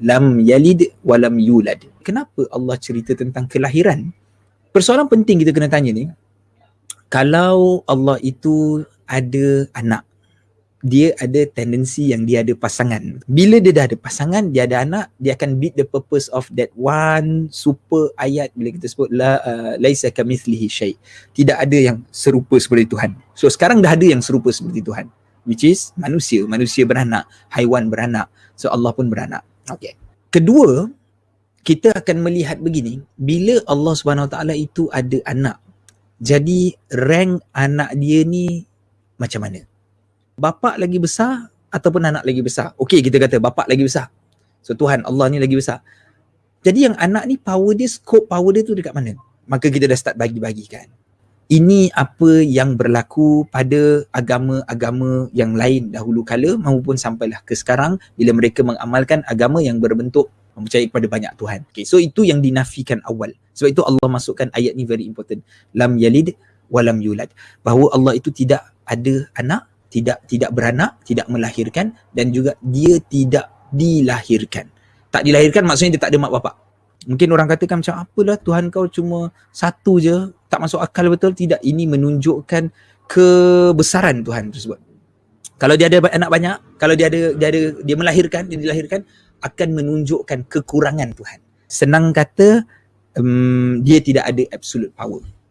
lam yalid wa lam yulad. Kenapa Allah cerita tentang kelahiran? Persoalan penting kita kena tanya ni. Kalau Allah itu ada anak, dia ada tendensi yang dia ada pasangan. Bila dia dah ada pasangan, dia ada anak, dia akan beat the purpose of that one super ayat bila kita sebut la uh, laisa kamithlihi syai. Tidak ada yang serupa seperti Tuhan. So sekarang dah ada yang serupa seperti Tuhan. Which is manusia, manusia beranak, haiwan beranak. So Allah pun beranak. Okay. Kedua, kita akan melihat begini, bila Allah Subhanahu Wa Taala itu ada anak, jadi rank anak dia ni macam mana? bapak lagi besar ataupun anak lagi besar. Okey kita kata bapak lagi besar. So Tuhan Allah ni lagi besar. Jadi yang anak ni power dia, scope power dia tu dekat mana? Maka kita dah start bagi-bagikan. Ini apa yang berlaku pada agama-agama yang lain dahulu kala maupun sampailah ke sekarang bila mereka mengamalkan agama yang berbentuk mempercayai kepada banyak Tuhan. Okay, so itu yang dinafikan awal. Sebab itu Allah masukkan ayat ni very important. Lam yalid walam yulad. Bahawa Allah itu tidak ada anak tidak tidak beranak, tidak melahirkan dan juga dia tidak dilahirkan. Tak dilahirkan maksudnya dia tak ada mak bapak. Mungkin orang katakan macam apalah Tuhan kau cuma satu je, tak masuk akal betul. Tidak, ini menunjukkan kebesaran Tuhan tersebut. Kalau dia ada anak banyak, kalau dia ada dia ada dia melahirkan, dia dilahirkan akan menunjukkan kekurangan Tuhan. Senang kata um, dia tidak ada absolute power.